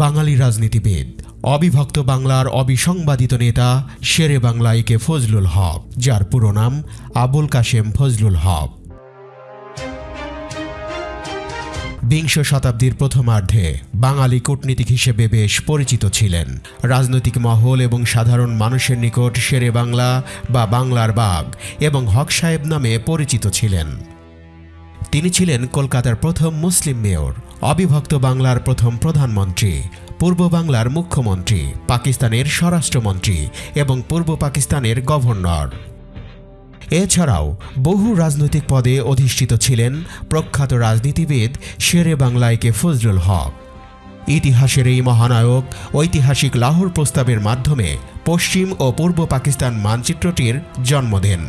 বাঙালি রাজনীতিবিদ। অবিভক্ত বাংলার অবিসংবাদিত নেতা শেরে বাংলাইকে ফজলুল হক, যার পুরো নাম আবুল কাশেম ফজলুল হক। বিংশ শতাব্দীর প্রথমার্ধে বাঙালি কূটনীতিক হিসেবে বেশ পরিচিত ছিলেন। রাজনৈতিক মহল এবং সাধারণ মানুষের নিকট শেরে বাংলা বা বাংলার বাগ এবং হক সাহেব নামে পরিচিত ছিলেন। তিনি ছিলেন কলকাতার প্রথম মুসলিম মেয়র। অবিভক্ত বাংলার প্রথম প্রধানমন্ত্রী, পূর্ব বাংলার মুখ্যমন্ত্রী, পাকিস্তানের স্বরাষ্ট্রমন্ত্রী এবং পূর্ব পাকিস্তানের গভর্নর। এছাড়াও বহু রাজনৈতিক পদে অধিষ্ঠিত ছিলেন প্রখ্যাত রাজনীতিবিদ শেরে বাংলাইকে ফজলুল হক। ইতিহাসের এই মহানায়ক ঐতিহাসিক লাহোর প্রস্তাবের মাধ্যমে পশ্চিম ও পূর্ব পাকিস্তান মানচিত্রটির জন্ম দেন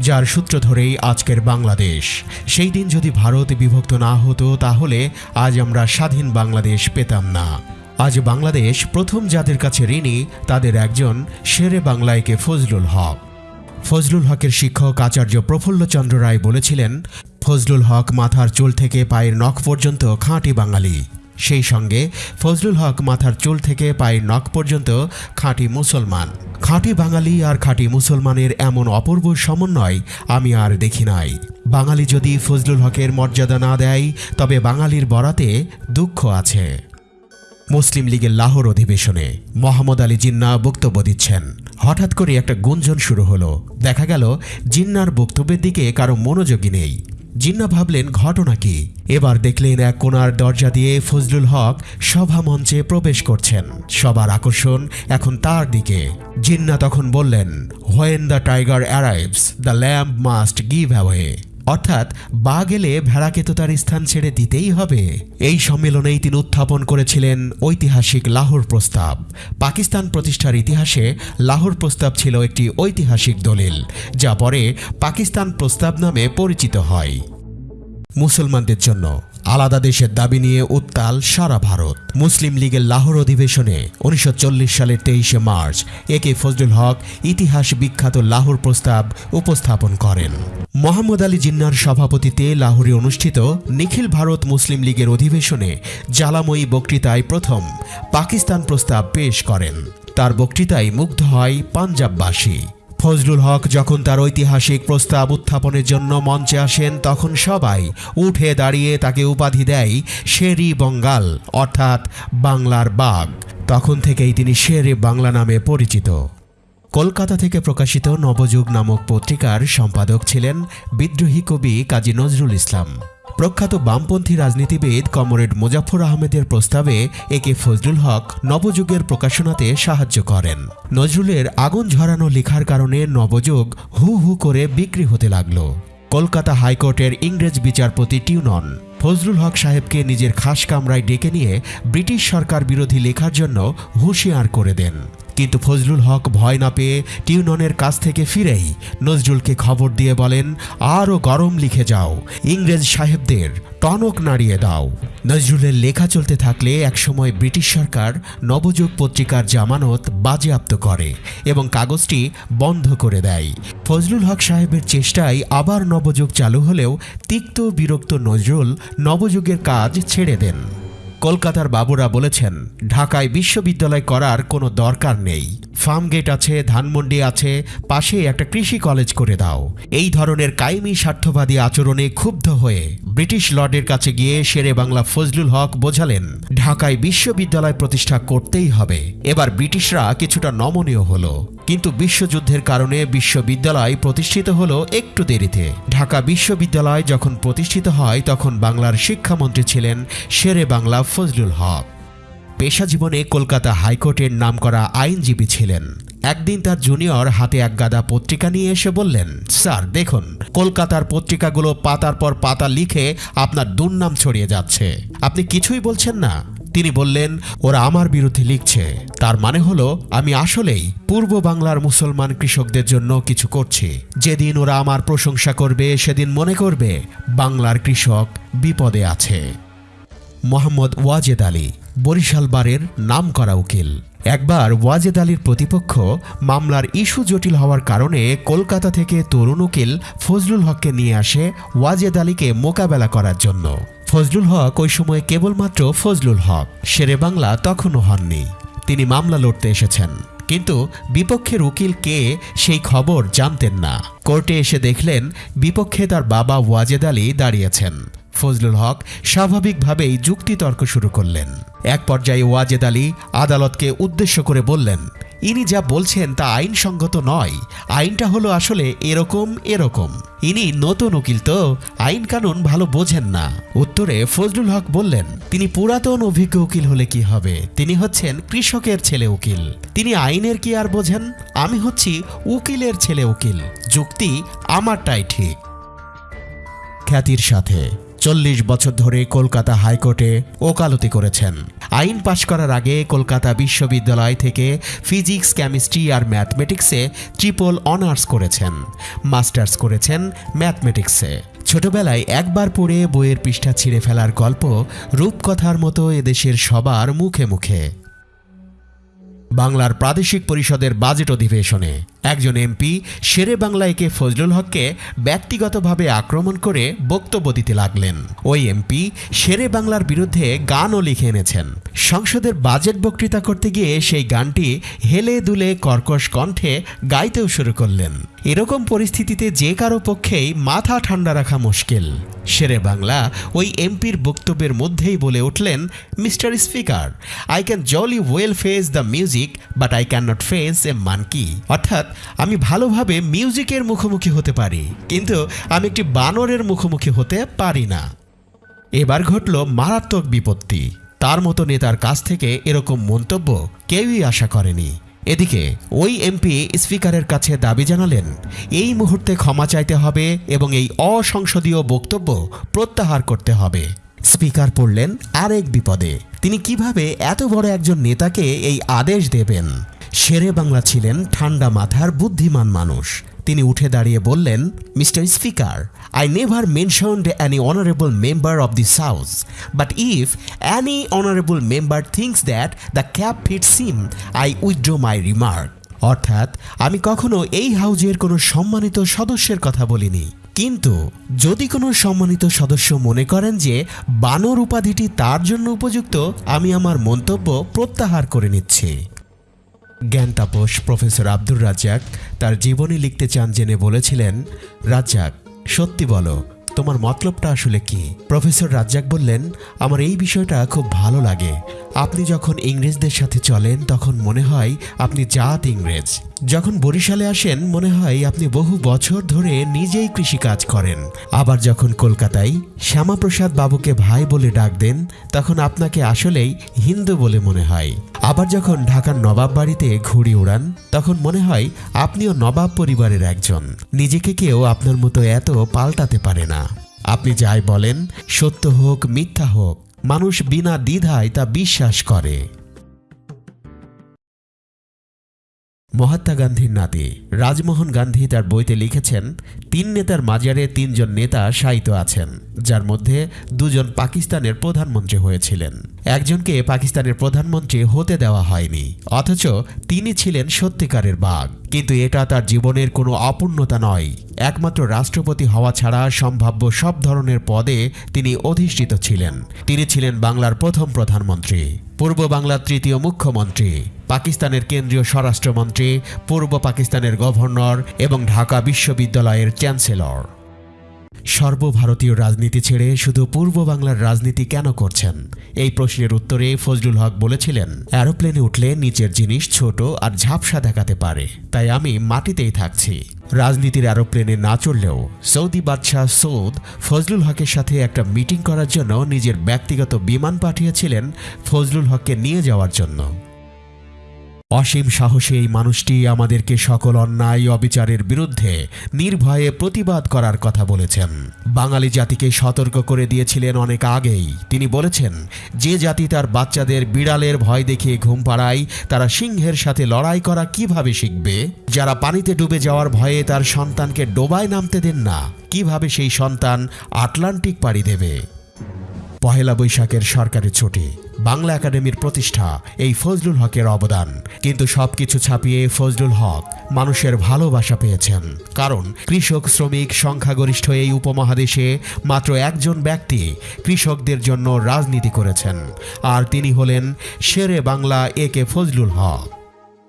যার সূত্র ধরেই আজকের বাংলাদেশ। সেই দিন যদি ভারত বিভক্ত না হতো, তাহলে আজ আমরা স্বাধীন বাংলাদেশ পেতাম না। আজ বাংলাদেশ প্রথম যাদের কাছে ঋণী, তাদের একজন শেরে বাংলায়কে ফজলুল হক। ফজলুল হকের শিক্ষক আচার্য প্রফুল্লচন্দ্র রায় বলেছিলেন, ফজলুল হক মাথার চুল থেকে পায়ের নখ পর্যন্ত খাঁটি বাঙালি। সেই সঙ্গে ফজলুল হক মাথার চুল থেকে পায়ের নখ পর্যন্ত খাঁটি মুসলমান। খাঁটি বাঙালি আর খাঁটি মুসলমানের এমন অপূর্ব সমন্বয় আমি আর দেখি নাই। বাঙালি যদি ফজলুল হকের মর্যাদা না দেয়, তবে বাঙালির বরাতে দুঃখ আছে। মুসলিম লীগের লাহোর অধিবেশনে মোহাম্মদ আলী জিন্না বক্তব্য দিচ্ছেন। হঠাৎ করে একটা গুঞ্জন শুরু হলো। দেখা গেল, জিন্নার বক্তব্যের দিকে কারও মনোযোগী নেই। জিন্না ভাবলেন, ঘটনা কি? এবার দেখলেন এক কোনার দরজা দিয়ে ফজলুল হক সভা মঞ্চে প্রবেশ করছেন। সবার আকর্ষণ এখন তার দিকে। জিন্না তখন বললেন when the tiger arrives the lamp must give away অর্থাৎ, বা গেলে ভেড়াকে তো তার স্থান ছেড়ে দিতেই হবে। এই সম্মেলনেই তিনি উত্থাপন করেছিলেন ঐতিহাসিক লাহোর প্রস্তাব। পাকিস্তান প্রতিষ্ঠার ইতিহাসে লাহোর প্রস্তাব ছিল একটি ঐতিহাসিক দলিল, যা পরে পাকিস্তান প্রস্তাব নামে পরিচিত হয়। মুসলমানদের জন্য আলাদা দেশের দাবি নিয়ে উত্তাল সারা ভারত। মুসলিম লীগের লাহোর অধিবেশনে উনিশশো চল্লিশ সালের তেইশে মার্চ এ কে ফজলুল হক ইতিহাস বিখ্যাত লাহোর প্রস্তাব উপস্থাপন করেন। মোহাম্মদ আলী জিন্নার সভাপতিতে লাহোরে অনুষ্ঠিত নিখিল ভারত মুসলিম লীগের অধিবেশনে জ্বালাময়ী বক্তৃতায় প্রথম পাকিস্তান প্রস্তাব পেশ করেন। তার বক্তৃতায় মুগ্ধ হয় পাঞ্জাববাসী। ফজলুল হক যখন তার ঐতিহাসিক প্রস্তাব উত্থাপনের জন্য মঞ্চে আসেন, তখন সবাই উঠে দাঁড়িয়ে তাকে উপাধি দেয় শেরি বঙ্গাল, অর্থাৎ বাংলার বাঘ। তখন থেকেই তিনি শেরে বাংলা নামে পরিচিত। কলকাতা থেকে প্রকাশিত নবযুগ নামক পত্রিকার সম্পাদক ছিলেন বিদ্রোহী কবি কাজী নজরুল ইসলাম। প্রখ্যাত বামপন্থী রাজনীতিবিদ কমরেড মুজাফর আহমেদের প্রস্তাবে একে ফজলুল হক নবযুগের প্রকাশনাতে সাহায্য করেন। নজরুলের আগুন ঝরানো লেখার কারণে নবযুগ হু হু করে বিক্রি হতে লাগল। কলকাতা হাইকোর্টের ইংরেজ বিচারপতি টিউনন। ফজলুল হক সাহেবকে নিজের খাস কামরায় ডেকে নিয়ে ব্রিটিশ সরকার বিরোধী লেখার জন্য হুঁশিয়ার করে দেন। কিন্তু ফজলুল হক ভয় না পেয়ে টিউননের কাছ থেকে ফিরেই নজরুলকে খবর দিয়ে বলেন আরও গরম লিখে যাও। ইংরেজ সাহেবদের টনক নাড়িয়ে দাও। নজরুলের লেখা চলতে থাকলে একসময় ব্রিটিশ সরকার নবযুগ পত্রিকার জামানত বাজেয়াপ্ত করে এবং কাগজটি বন্ধ করে দেয়। ফজলুল হক সাহেবের চেষ্টায় আবার নবযুগ চালু হলেও তিক্ত বিরক্ত নজরুল নবযুগের কাজ ছেড়ে দেন। কলকাতার বাবুরা বলেছেন, ঢাকায় বিশ্ববিদ্যালয় করার কোনো দরকার নেই। ফার্মগেট আছে, ধানমন্ডি আছে, পাশে একটা কৃষি কলেজ করে দাও। এই ধরনের কায়েমি স্বার্থবাদী আচরণে ক্ষুব্ধ হয়ে ব্রিটিশ লর্ডের কাছে গিয়ে শেরে বাংলা ফজলুল হক বোঝালেন, ঢাকায় বিশ্ববিদ্যালয় প্রতিষ্ঠা করতেই হবে। এবার ব্রিটিশরা কিছুটা নমনীয় হলো। কিন্তু বিশ্বযুদ্ধের কারণে বিশ্ববিদ্যালয় প্রতিষ্ঠিত হলো একটু দেরিতে। ঢাকা বিশ্ববিদ্যালয় যখন প্রতিষ্ঠিত হয়, তখন বাংলার শিক্ষামন্ত্রী ছিলেন শেরে বাংলা ফজলুল হক। পেশা জীবনে কলকাতা হাইকোর্টের নামকরা আইনজীবী ছিলেন। একদিন তার জুনিয়র হাতে এক গাদা পত্রিকা নিয়ে এসে বললেন, স্যার, দেখুন, কলকাতার পত্রিকাগুলো পাতার পর পাতা লিখে আপনার দুর্নাম ছড়িয়ে যাচ্ছে। আপনি কিছুই বলছেন না। তিনি বললেন, ওরা আমার বিরুদ্ধে লিখছে। তার মানে হলো, আমি আসলেই পূর্ব বাংলার মুসলমান কৃষকদের জন্য কিছু করছি। যেদিন ওরা আমার প্রশংসা করবে, সেদিন মনে করবে বাংলার কৃষক বিপদে আছে। মোহাম্মদ ওয়াজেদ আলী, বরিশাল বারের নাম করা উকিল। একবার ওয়াজেদ আলীর প্রতিপক্ষ মামলার ইস্যু জটিল হওয়ার কারণে কলকাতা থেকে তরুণ উকিল ফজলুল হককে নিয়ে আসে ওয়াজেদ আলীকে মোকাবেলা করার জন্য। ফজলুল হক ওই সময় কেবলমাত্র ফজলুল হক, শেরে বাংলা তখনও হননি। তিনি মামলা লড়তে এসেছেন। কিন্তু বিপক্ষের উকিল কে সেই খবর জানতেন না। কোর্টে এসে দেখলেন, বিপক্ষে তার বাবা ওয়াজেদ আলী দাঁড়িয়েছেন। ফজলুল হক স্বাভাবিকভাবেই যুক্তিতর্ক শুরু করলেন। এক পর্যায়ে ওয়াজেদ আলী আদালতকে উদ্দেশ্য করে বললেন, ইনি যা বলছেন তা আইনসঙ্গত নয়। আইনটা হলো আসলে এরকম এরকম। ইনি নতুন উকিল তো, আইন কানুন ভালো বোঝেন না। উত্তরে ফজলুল হক বললেন, তিনি পুরাতন অভিজ্ঞ উকিল হলে কি হবে? তিনি হচ্ছেন কৃষকের ছেলে উকিল। তিনি আইনের কি আর বোঝেন? আমি হচ্ছি উকিলের ছেলে উকিল। যুক্তি আমারটাই ঠিক। খ্যাতির সাথে চল্লিশ বছর ধরে কলকাতা হাইকোর্টে ওকালতি করেছেন। আইন পাশ করার আগে কলকাতা বিশ্ববিদ্যালয় থেকে ফিজিক্স, কেমিস্ট্রি আর ম্যাথমেটিক্সে ট্রিপল অনার্স করেছেন। মাস্টার্স করেছেন ম্যাথমেটিক্সে। ছোটবেলায় একবার পড়ে বইয়ের পৃষ্ঠা ছিঁড়ে ফেলার গল্প রূপকথার মতো এদেশের সবার মুখে মুখে। বাংলার প্রাদেশিক পরিষদের বাজেট অধিবেশনে একজন এমপি শেরে বাংলায়কে ফজলুল হককে ব্যক্তিগতভাবে আক্রমণ করে বক্তব্য দিতে লাগলেন। ওই এমপি শেরে বাংলার বিরুদ্ধে গানও লিখে এনেছেন। সংসদের বাজেট বক্তৃতা করতে গিয়ে সেই গানটি হেলে দুলে কর্কশ কণ্ঠে গাইতেও শুরু করলেন। এরকম পরিস্থিতিতে যে কারও পক্ষেই মাথা ঠান্ডা রাখা মুশকিল। শেরে বাংলা ওই এমপির বক্তব্যের মধ্যেই বলে উঠলেন, mister speaker, I can jolly well face the music but I can not face a monkey অর্থাৎ, আমি ভালোভাবে মিউজিকের মুখোমুখি হতে পারি, কিন্তু আমি একটি বানরের মুখোমুখি হতে পারি না। এবার ঘটল মারাত্মক বিপত্তি। তার মতো নেতার কাছ থেকে এরকম মন্তব্য কেউই আশা করেনি। এদিকে, ওই এমপি স্পিকারের কাছে দাবি জানালেন, এই মুহূর্তে ক্ষমা চাইতে হবে এবং এই অসংসদীয় বক্তব্য প্রত্যাহার করতে হবে। স্পিকার পড়লেন আরেক বিপদে। তিনি কীভাবে এত বড় একজন নেতাকে এই আদেশ দেবেন? শেরে বাংলা ছিলেন ঠান্ডা মাথার বুদ্ধিমান মানুষ। তিনি উঠে দাঁড়িয়ে বললেন, mister speaker I never mentioned any honourable member of this house but if any honourable member thinks that the cap fits him I withdraw my remark অর্থাৎ, আমি কখনো এই হাউজের কোনো সম্মানিত সদস্যের কথা বলিনি। কিন্তু, যদি কোনো সম্মানিত সদস্য মনে করেন যে বানর উপাধিটি তার জন্য উপযুক্ত, আমি আমার মন্তব্য প্রত্যাহার করে নিচ্ছি। জ্ঞান তাপস প্রফেসর আব্দুর রাজ্জাক তার জীবনী লিখতে চান জেনে বলেছিলেন, রাজ্জাক, সত্যি বলো তোমার মতলবটা আসলে কি? প্রফেসর রাজ্জাক বললেন, আমার এই বিষয়টা খুব ভালো লাগে। আপনি যখন ইংরেজদের সাথে চলেন, তখন মনে হয় আপনি জাত ইংরেজ। যখন বরিশালে আসেন, মনে হয় আপনি বহু বছর ধরে নিজেই কৃষিকাজ করেন। আবার যখন কলকাতায় শ্যামাপ্রসাদ বাবুকে ভাই বলে ডাক দেন, তখন আপনাকে আসলেই হিন্দু বলে মনে হয়। আবার যখন ঢাকার নবাব বাড়িতে ঘুড়ি উড়ান, তখন মনে হয় আপনিও নবাব পরিবারের একজন। নিজেকে কেউ আপনার মতো এত পাল্টাতে পারে না। আপনি যাই বলেন, সত্য হোক, মিথ্যা হোক, মানুষ বিনা দ্বিধায় তা বিশ্বাস করে। মহাত্মা গান্ধীর নাতি। রাজমোহন গান্ধী তার বইতে লিখেছেন, তিন নেতার মাজারে তিনজন নেতা শায়িত আছেন, যার মধ্যে দুজন পাকিস্তানের প্রধানমন্ত্রী হয়েছিলেন। একজনকে পাকিস্তানের প্রধানমন্ত্রী হতে দেওয়া হয়নি, অথচ তিনি ছিলেন সত্যিকারের বাঘ। কিন্তু এটা তার জীবনের কোনো অপূর্ণতা নয়। একমাত্র রাষ্ট্রপতি হওয়া ছাড়া সম্ভাব্য সব ধরনের পদে তিনি অধিষ্ঠিত ছিলেন। তিনি ছিলেন বাংলার প্রথম প্রধানমন্ত্রী, পূর্ব বাংলার তৃতীয় মুখ্যমন্ত্রী, পাকিস্তানের কেন্দ্রীয় স্বরাষ্ট্রমন্ত্রী, পূর্ব পাকিস্তানের গভর্নর এবং ঢাকা বিশ্ববিদ্যালয়ের চ্যান্সেলর। সর্বভারতীয় রাজনীতি ছেড়ে শুধু পূর্ব বাংলার রাজনীতি কেন করছেন? এই প্রশ্নের উত্তরে ফজলুল হক বলেছিলেন, অ্যারোপ্লেনে উঠলে নিচের জিনিস ছোট আর ঝাপসা দেখাতে পারে। তাই আমি মাটিতেই থাকছি। রাজনীতির অ্যারোপ্লেনে না চড়লেও সৌদি বাদশাহ সৌদ ফজলুল হকের সাথে একটা মিটিং করার জন্য নিজের ব্যক্তিগত বিমান পাঠিয়েছিলেন ফজলুল হককে নিয়ে যাওয়ার জন্য। অসীম সাহসী এই মানুষটি আমাদেরকে সকল অন্যায় অবিচারের বিরুদ্ধে নির্ভয়ে প্রতিবাদ করার কথা বলেছেন। বাঙালি জাতিকে সতর্ক করে দিয়েছিলেন অনেক আগেই। তিনি বলেছেন, যে জাতি তার বাচ্চাদের বিড়ালের ভয় দেখিয়ে ঘুম পাড়ায়, তারা সিংহের সাথে লড়াই করা কীভাবে শিখবে? যারা পানিতে ডুবে যাওয়ার ভয়ে তার সন্তানকে ডোবায় নামতে দেন না, কীভাবে সেই সন্তান আটলান্টিক পাড়ি দেবে? পহেলা বৈশাখের সরকারি ছুটি। বাংলা একাডেমির প্রতিষ্ঠা, এই ফজলুল হকের অবদান। কিন্তু সবকিছু ছাপিয়ে ফজলুল হক মানুষের ভালোবাসা পেয়েছেন। কারণ কৃষক, শ্রমিক, সংখ্যাগরিষ্ঠ এই উপমহাদেশে মাত্র একজন ব্যক্তি কৃষকদের জন্য রাজনীতি করেছেন। আর তিনি হলেন শেরে বাংলা এ কে ফজলুল হক।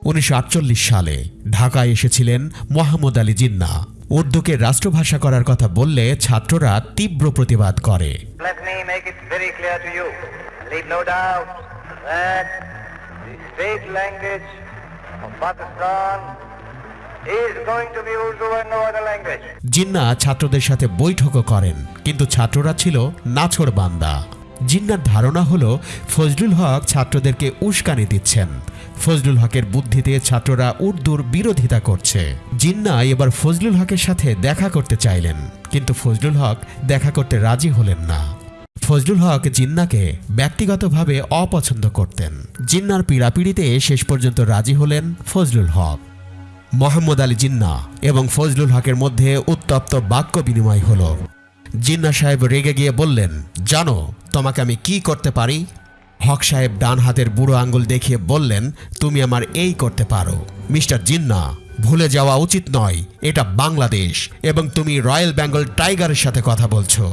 উনিশশো আটচল্লিশ সালে ঢাকায় এসেছিলেন মোহাম্মদ আলী জিন্না। উর্দুকে রাষ্ট্রভাষা করার কথা বললে ছাত্ররা তীব্র প্রতিবাদ করে। জিন্না ছাত্রদের সাথে বৈঠকও করেন কিন্তু ছাত্ররা ছিল নাছোড় বান্দা। জিন্নার ধারণা হল ফজলুল হক ছাত্রদেরকে উস্কানি দিচ্ছেন। ফজলুল হকের বুদ্ধিতে ছাত্ররা উর্দুর বিরোধিতা করছে। জিন্না এবার ফজলুল হকের সাথে দেখা করতে চাইলেন, কিন্তু ফজলুল হক দেখা করতে রাজি হলেন না। ফজলুল হক জিন্নাকে ব্যক্তিগতভাবে অপছন্দ করতেন। জিন্নার পীড়াপিড়িতে শেষ পর্যন্ত রাজি হলেন ফজলুল হক। মোহাম্মদ আলী জিন্না এবং ফজলুল হকের মধ্যে উত্তপ্ত বাক্য বিনিময় হলো। জিন্না সাহেব রেগে গিয়ে বললেন, জানো, তোমাকে আমি কি করতে পারি? হক সাহেব ডান হাতের বুড়ো আঙ্গুল দেখিয়ে বললেন, তুমি আমার এই করতে পারো। মিস্টার জিন্না, ভুলে যাওয়া উচিত নয়, এটা বাংলাদেশ এবং তুমি রয়্যাল বেঙ্গল টাইগারের সাথে কথা বলছো।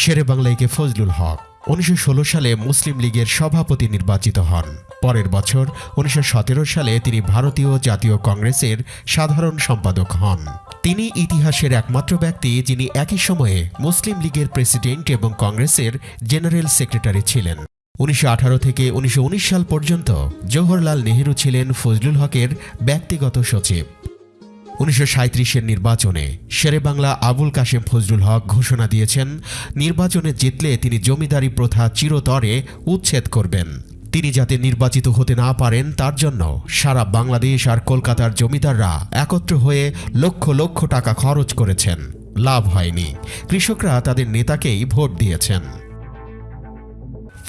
শেরে বাংলাইকে ফজলুল হক, উনিশশো ষোলো সালে মুসলিম লীগের সভাপতি নির্বাচিত হন। পরের বছর, উনিশশো সতেরো সালে তিনি ভারতীয় জাতীয় কংগ্রেসের সাধারণ সম্পাদক হন। তিনি ইতিহাসের একমাত্র ব্যক্তি যিনি একই সময়ে মুসলিম লীগের প্রেসিডেন্ট এবং কংগ্রেসের জেনারেল সেক্রেটারি ছিলেন। উনিশশো আঠারো থেকে উনিশশো উনিশ সাল পর্যন্ত জওহরলাল নেহেরু ছিলেন ফজলুল হকের ব্যক্তিগত সচিব। উনিশশো সাঁত্রিশের নির্বাচনে শেরে বাংলা আবুল কাশেম ফজলুল হক ঘোষণা দিয়েছেন, নির্বাচনে জিতলে তিনি জমিদারি প্রথা চিরতরে উচ্ছেদ করবেন। তিনি যাতে নির্বাচিত হতে না পারেন, তার জন্য সারা বাংলাদেশ আর কলকাতার জমিদাররা একত্র হয়ে লক্ষ লক্ষ টাকা খরচ করেছেন। লাভ হয়নি। কৃষকরা তাদের নেতাকেই ভোট দিয়েছেন।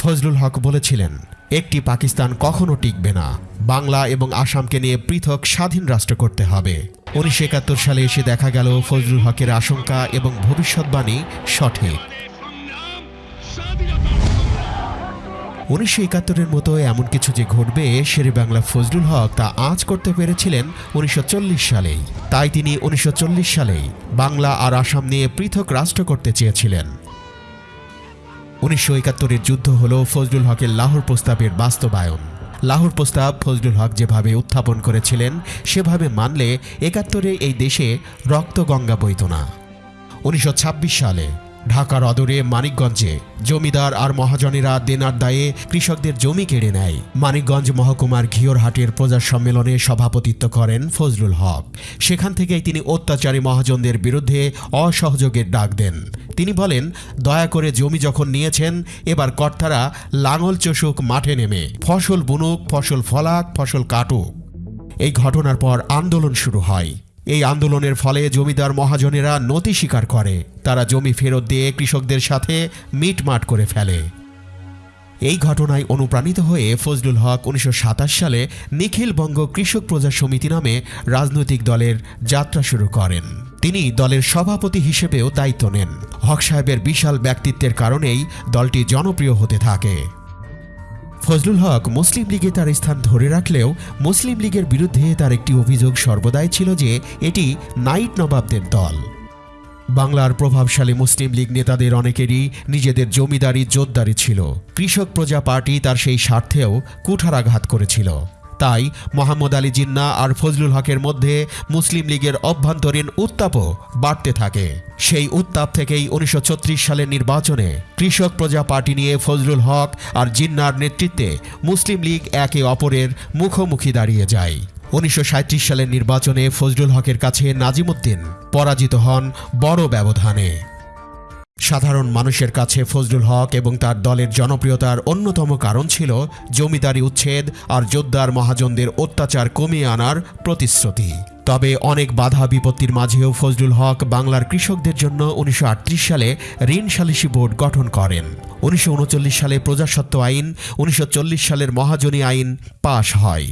ফজলুল হক বলেছিলেন, একটি পাকিস্তান কখনো টিকবে না। বাংলা এবং আসামকে নিয়ে পৃথক স্বাধীন রাষ্ট্র করতে হবে। উনিশশো একাত্তর সালে এসে দেখা গেল ফজলুল হকের আশঙ্কা এবং ভবিষ্যৎবাণী সঠিক। উনিশশো একাত্তরের মতো এমন কিছু যে ঘটবে, শেরে বাংলা ফজলুল হক তা আজ করতে পেরেছিলেন উনিশশো চল্লিশ সালেই। তাই তিনি উনিশশো চল্লিশ সালেই বাংলা আর আসাম নিয়ে পৃথক রাষ্ট্র করতে চেয়েছিলেন। উনিশশো একাত্তরের যুদ্ধ হল ফজলুল হকের লাহোর প্রস্তাবের বাস্তবায়ন। লাহোর প্রস্তাব ফজলুল হক যেভাবে উত্থাপন করেছিলেন, সেভাবে মানলে একাত্তরে এই দেশে রক্ত গঙ্গা বইত না উনিশশো ছাব্বিশ সালে ঢাকার অদরে মানিকগঞ্জে জমিদার আর মহাজনেরা দেনার দায়ে কৃষকদের জমি কেড়ে নেয়। মানিকগঞ্জ মহকুমার ঘিওরহাটের প্রজা সম্মেলনে সভাপতিত্ব করেন ফজলুল হক। সেখান থেকেই তিনি অত্যাচারী মহাজনদের বিরুদ্ধে অসহযোগের ডাক দেন। তিনি বলেন, দয়া করে জমি যখন নিয়েছেন, এবার কর্তারা লাঙল চষুক মাঠে নেমে, ফসল বুনুক, ফসল ফলাক, ফসল কাটুক। এই ঘটনার পর আন্দোলন শুরু হয়। এই আন্দোলনের ফলে জমিদার মহাজনেরা নতি স্বীকার করে। তারা জমি ফেরত দিয়ে কৃষকদের সাথে মিটমাট করে ফেলে। এই ঘটনায় অনুপ্রাণিত হয়ে ফজলুল হক উনিশশো সাতাশ সালে নিখিল বঙ্গ কৃষক প্রজা সমিতি নামে রাজনৈতিক দলের যাত্রা শুরু করেন। তিনি দলের সভাপতি হিসেবেও দায়িত্ব নেন। হক সাহেবের বিশাল ব্যক্তিত্বের কারণেই দলটি জনপ্রিয় হতে থাকে। ফজলুল হক মুসলিম লীগে তার স্থান ধরে রাখলেও মুসলিম লীগের বিরুদ্ধে তার একটি অভিযোগ সর্বদাই ছিল যে এটি নাইট নবাবদের দল। বাংলার প্রভাবশালী মুসলিম লীগ নেতাদের অনেকেরই নিজেদের জমিদারি জোরদারি ছিল। কৃষক প্রজা পার্টি তার সেই স্বার্থেও কুঠারাঘাত করেছিল। তাই মোহাম্মদ আলী জিন্না আর ফজলুল হকের মধ্যে মুসলিম লীগের অভ্যন্তরীণ উত্তাপও বাড়তে থাকে। সেই উত্তাপ থেকেই উনিশশো ছত্রিশ সালের নির্বাচনে কৃষক প্রজা পার্টি নিয়ে ফজলুল হক আর জিন্নার নেতৃত্বে মুসলিম লীগ একে অপরের মুখোমুখি দাঁড়িয়ে যায়। উনিশশো সাঁইত্রিশ সালের নির্বাচনে ফজলুল হকের কাছে নাজিমুদ্দিন পরাজিত হন বড় ব্যবধানে। সাধারণ মানুষের কাছে ফজলুল হক এবং তার দলের জনপ্রিয়তার অন্যতম কারণ ছিল জমিদারি উচ্ছেদ আর যোদ্ধার মহাজনদের অত্যাচার কমিয়ে আনার প্রতিশ্রুতি। তবে অনেক বাধা বিপত্তির মাঝেও ফজলুল হক বাংলার কৃষকদের জন্য উনিশশো আটত্রিশ সালে ঋণ সালিসি বোর্ড গঠন করেন। উনিশশো উনচল্লিশ সালে প্রজাসত্ব আইন, উনিশশো চল্লিশ সালের মহাজনী আইন পাশ হয়।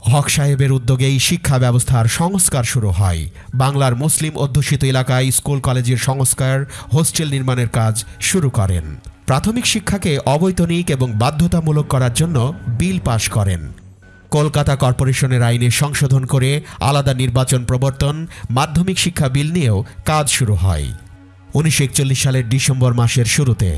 হক সাহেবের উদ্যোগেই শিক্ষা ব্যবস্থার সংস্কার শুরু হয়। বাংলার মুসলিম অধ্যুষিত এলাকায় স্কুল, কলেজের সংস্কার, হোস্টেল নির্মাণের কাজ শুরু করেন। প্রাথমিক শিক্ষাকে অবৈতনিক এবং বাধ্যতামূলক করার জন্য বিল পাশ করেন। কলকাতা কর্পোরেশনের আইনে সংশোধন করে আলাদা নির্বাচন প্রবর্তন, মাধ্যমিক শিক্ষা বিল নিয়েও কাজ শুরু হয়। উনিশশো একচল্লিশ সালের ডিসেম্বর মাসের শুরুতে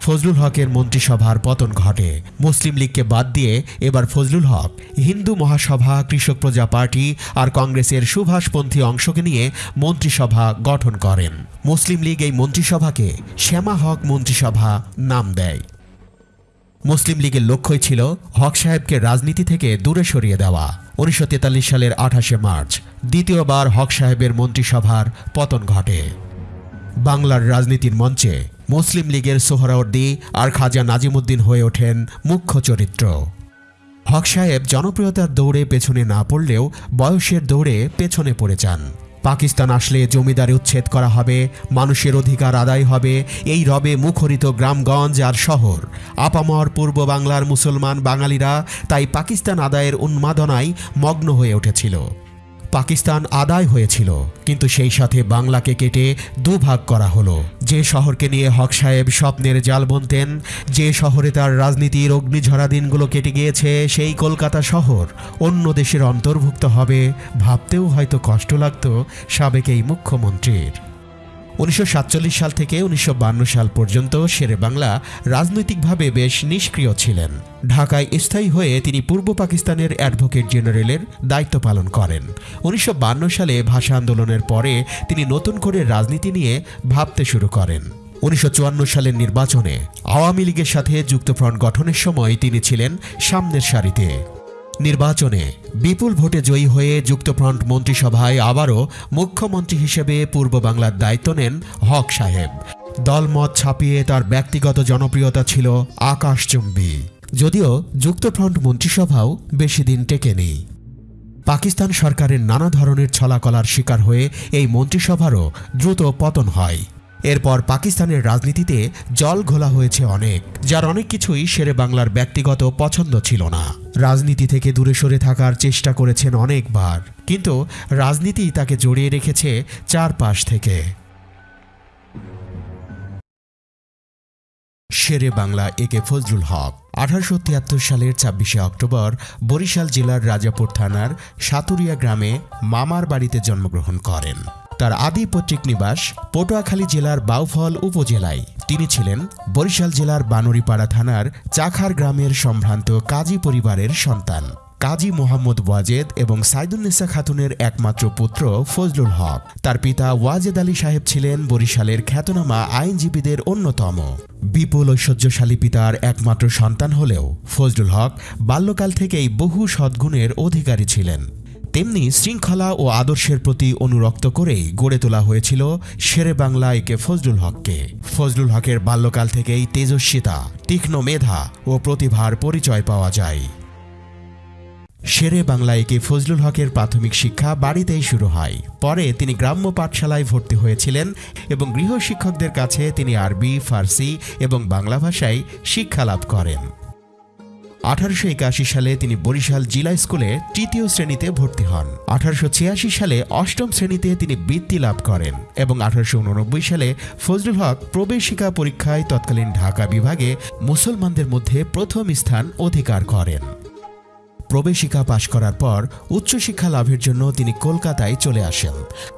ফজলুল হকের মন্ত্রিসভার পতন ঘটে। মুসলিম লীগকে বাদ দিয়ে এবার ফজলুল হক, হিন্দু মহাসভা, কৃষক প্রজা পার্টি আর কংগ্রেসের সুভাষপন্থী অংশকে নিয়ে মন্ত্রিসভা গঠন করেন। মুসলিম লীগ এই মন্ত্রিসভাকে শ্যামা হক মন্ত্রিসভা নাম দেয়। মুসলিম লীগের লক্ষ্যই ছিল হক সাহেবকে রাজনীতি থেকে দূরে সরিয়ে দেওয়া। উনিশশো তেতাল্লিশ সালের আঠাশে মার্চ, দ্বিতীয়বার হক সাহেবের মন্ত্রিসভার পতন ঘটে। বাংলার রাজনীতির মঞ্চে মুসলিম লীগের সোহরাওয়ার্দী আর খাজা নাজিমুদ্দিন হয়ে ওঠেন মুখ্য চরিত্র। হক সাহেব জনপ্রিয়তার দৌড়ে পেছনে না পড়লেও বয়সের দৌড়ে পেছনে পড়ে যান। পাকিস্তান আসলে জমিদারি উচ্ছেদ করা হবে, মানুষের অধিকার আদায় হবে, এই রবে মুখরিত গ্রামগঞ্জ আর শহর। আপামর পূর্ব বাংলার মুসলমান বাঙালিরা তাই পাকিস্তান আদায়ের উন্মাদনায় মগ্ন হয়ে উঠেছিল। পাকিস্তান আদায় হয়েছিল, কিন্তু সেই সাথে বাংলাকে কেটে দুভাগ করা হলো। যে শহরকে নিয়ে হক সাহেব স্বপ্নের জাল বুনতেন, যে শহরে তার রাজনীতির অগ্নিঝরা দিনগুলো কেটে গিয়েছে, সেই কলকাতা শহর অন্য দেশের অন্তর্ভুক্ত হবে ভাবতেও হয়তো কষ্ট লাগত সাবেক এই মুখ্যমন্ত্রীর। উনিশশো সাতচল্লিশ সাল থেকে উনিশশো সাল পর্যন্ত শেরে বাংলা রাজনৈতিকভাবে বেশ নিষ্ক্রিয় ছিলেন। ঢাকায় স্থায়ী হয়ে তিনি পূর্ব পাকিস্তানের অ্যাডভোকেট জেনারেলের দায়িত্ব পালন করেন। উনিশশো সালে ভাষা আন্দোলনের পরে তিনি নতুন করে রাজনীতি নিয়ে ভাবতে শুরু করেন। উনিশশো চুয়ান্ন সালের নির্বাচনে আওয়ামী লীগের সাথে যুক্তফ্রন্ট গঠনের সময় তিনি ছিলেন সামনের সারিতে। নির্বাচনে বিপুল ভোটে জয়ী হয়ে যুক্তফ্রন্ট মন্ত্রিসভায় আবারও মুখ্যমন্ত্রী হিসেবে পূর্ব বাংলার দায়িত্ব নেন হক সাহেব। দলমত ছাপিয়ে তার ব্যক্তিগত জনপ্রিয়তা ছিল আকাশচুম্বী। যদিও যুক্তফ্রন্ট মন্ত্রিসভাও বেশি দিন টেকেনি। পাকিস্তান সরকারের নানা ধরনের ছলাকলার শিকার হয়ে এই মন্ত্রিসভারও দ্রুত পতন হয়। এরপর পাকিস্তানের রাজনীতিতে জল ঘোলা হয়েছে অনেক, যার অনেক কিছুই শেরে বাংলার ব্যক্তিগত পছন্দ ছিল না। রাজনীতি থেকে দূরে সরে থাকার চেষ্টা করেছেন অনেকবার, কিন্তু রাজনীতি তাকে জড়িয়ে রেখেছে চারপাশ থেকে। শেরে বাংলা একে ফজলুল হক, আঠারোশো তিয়াত্তর সালের ছাব্বিশে অক্টোবর, বরিশাল জেলার রাজাপুর থানার সাতুরিয়া গ্রামে মামার বাড়িতে জন্মগ্রহণ করেন। তার আদি পৈতৃক নিবাস পটুয়াখালী জেলার বাউফল উপজেলায়। তিনি ছিলেন বরিশাল জেলার বানুরিপাড়া থানার চাখার গ্রামের সম্ভ্রান্ত কাজী পরিবারের সন্তান। কাজী মোহাম্মদ ওয়াজেদ এবং সাইদুন্নেসা খাতুনের একমাত্র পুত্র ফজলুল হক। তার পিতা ওয়াজেদ আলী সাহেব ছিলেন বরিশালের খ্যাতনামা আইনজীবীদের অন্যতম। বিপুল ঐশ্বর্যশালী পিতার একমাত্র সন্তান হলেও ফজলুল হক বাল্যকাল থেকেই বহু সদ্গুণের অধিকারী ছিলেন। তেমনি শৃঙ্খলা ও আদর্শের প্রতি অনুরক্ত করেই গড়ে তোলা হয়েছিল শেরে বাংলা একে ফজলুল হককে। ফজলুল হকের বাল্যকাল থেকেই তেজস্বিতা, তীক্ষ্ণ মেধা ও প্রতিভার পরিচয় পাওয়া যায়। শেরে বাংলায় একে ফজলুল হকের প্রাথমিক শিক্ষা বাড়িতেই শুরু হয়। পরে তিনি গ্রাম্য পাঠশালায় ভর্তি হয়েছিলেন এবং গৃহশিক্ষকদের কাছে তিনি আরবি, ফার্সি এবং বাংলা ভাষায় শিক্ষা লাভ করেন। আঠারোশো একাশি সালে তিনি বরিশাল জিলা স্কুলে তৃতীয় শ্রেণীতে ভর্তি হন। আঠারোশো ছিয়াশি সালে অষ্টম শ্রেণীতে তিনি বৃত্তি লাভ করেন এবং আঠারোশো উননব্বই সালে ফজলুল হক প্রবেশিকা পরীক্ষায় তৎকালীন ঢাকা বিভাগে মুসলমানদের মধ্যে প্রথম স্থান অধিকার করেন। প্রবেশিকা পাশ করার পর উচ্চশিক্ষা লাভের জন্য তিনি কলকাতায় চলে আসেন।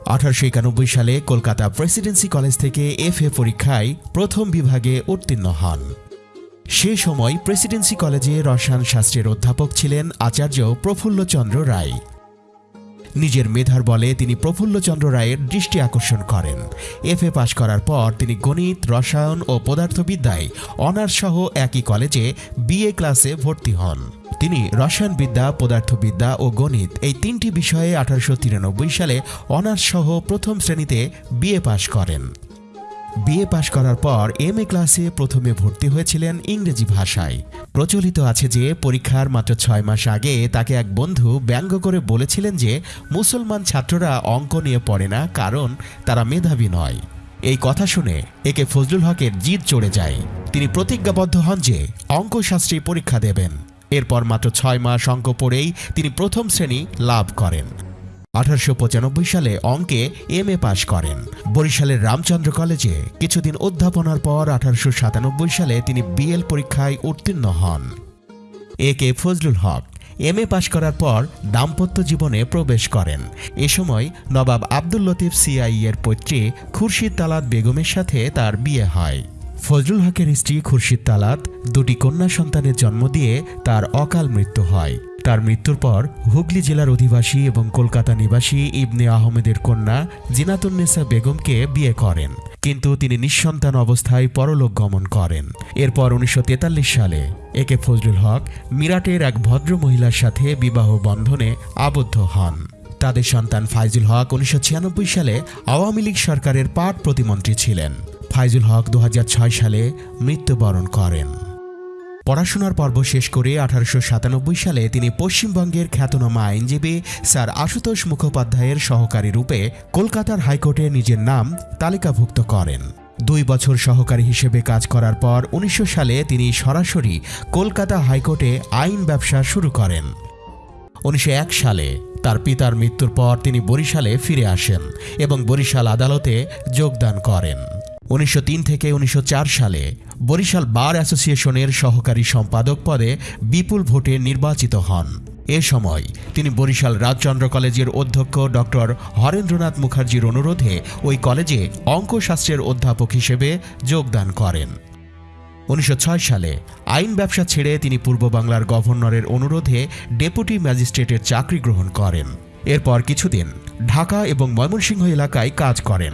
আঠারোশো একানব্বই সালে কলকাতা প্রেসিডেন্সি কলেজ থেকে এফ এ পরীক্ষায় প্রথম বিভাগে উত্তীর্ণ হন। সে সময় প্রেসিডেন্সি কলেজে রসায়ন শাস্ত্রের অধ্যাপক ছিলেন আচার্য প্রফুল্লচন্দ্র রায়। নিজের মেধার বলে তিনি প্রফুল্লচন্দ্র রায়ের দৃষ্টি আকর্ষণ করেন। এফ এ পাশ করার পর তিনি গণিত, রসায়ন ও পদার্থবিদ্যায় অনার্স সহ একই কলেজে বিএ ক্লাসে ভর্তি হন। তিনি রসায়নবিদ্যা, পদার্থবিদ্যা ও গণিত এই তিনটি বিষয়ে আঠারোশো তিরানব্বই সালে অনার্স সহ প্রথম শ্রেণীতে বিএ পাশ করেন। বিএ পাশ করার পর এম এ ক্লাসে প্রথমে ভর্তি হয়েছিলেন ইংরেজি ভাষায়। প্রচলিত আছে যে, পরীক্ষার মাত্র ছয় মাস আগে তাকে এক বন্ধু ব্যঙ্গ করে বলেছিলেন যে, মুসলমান ছাত্ররা অঙ্ক নিয়ে পড়ে না, কারণ তারা মেধাবী নয়। এই কথা শুনে একে ফজলুল হকের জিদ চড়ে যায়। তিনি প্রতিজ্ঞাবদ্ধ হন যে অঙ্কশাস্ত্রী পরীক্ষা দেবেন। এরপর মাত্র ছয় মাস অঙ্ক পড়েই তিনি প্রথম শ্রেণি লাভ করেন। আঠারোশো পঁচানব্বই সালে অঙ্কে এম এ পাশ করেন। বরিশালের রামচন্দ্র কলেজে কিছুদিন অধ্যাপনার পর আঠারোশো সাতানব্বই সালে তিনি বিএল পরীক্ষায় উত্তীর্ণ হন। এ K Fazlul Haque M A পাশ করার পর দাম্পত্য জীবনে প্রবেশ করেন। এ সময় নবাব আব্দুল লতিফ সিআই এর পৈত্রী খুরশিদ তালাত বেগমের সাথে তার বিয়ে হয়। ফজলুল হকের স্ত্রী খুরশিদ তালাত দুটি কন্যা সন্তানের জন্ম দিয়ে তার অকাল মৃত্যু হয়। তার মৃত্যুর পর হুগলি জেলার অধিবাসী এবং কলকাতা নিবাসী ইবনে আহমেদের কন্যা জিনাতুন্নেসা বেগমকে বিয়ে করেন। কিন্তু তিনি নিঃসন্তান অবস্থায় পরলোক গমন করেন। এরপর উনিশশো তেতাল্লিশ সালে একে ফজলুল হক মিরাটের এক ভদ্র মহিলার সাথে বিবাহ বন্ধনে আবদ্ধ হন। তাদের সন্তান ফাইজুল হক উনিশশো ছিয়ানব্বই সালে আওয়ামী লীগ সরকারের পাট প্রতিমন্ত্রী ছিলেন। ফাইজুল হক দু হাজার ছয় সালে মৃত্যুবরণ করেন। পড়াশোনার পর্ব শেষ করে আঠারোশো সাতানব্বই সালে তিনি পশ্চিমবঙ্গের খ্যাতনামা আইনজীবী স্যার আশুতোষ মুখোপাধ্যায়ের সহকারী রূপে কলকাতার হাইকোর্টে নিজের নাম তালিকাভুক্ত করেন। দুই বছর সহকারী হিসেবে কাজ করার পর উনিশশো সালে তিনি সরাসরি কলকাতা হাইকোর্টে আইন ব্যবসা শুরু করেন। উনিশশো এক সালে তার পিতার মৃত্যুর পর তিনি বরিশালে ফিরে আসেন এবং বরিশাল আদালতে যোগদান করেন। উনিশশো তিন থেকে উনিশশো চার সালে বরিশাল বার অ্যাসোসিয়েশনের সহকারী সম্পাদক পদে বিপুল ভোটে নির্বাচিত হন। এ সময় তিনি বরিশাল রাজচন্দ্র কলেজের অধ্যক্ষ ডক্টর হরেন্দ্রনাথ মুখার্জির অনুরোধে ওই কলেজে অঙ্কশাস্ত্রের অধ্যাপক হিসেবে যোগদান করেন। উনিশশো ছয় সালে আইন ব্যবসা ছেড়ে তিনি পূর্ব বাংলার গভর্নরের অনুরোধে ডেপুটি ম্যাজিস্ট্রেটের চাকরি গ্রহণ করেন। এরপর কিছুদিন ঢাকা এবং ময়মনসিংহ এলাকায় কাজ করেন।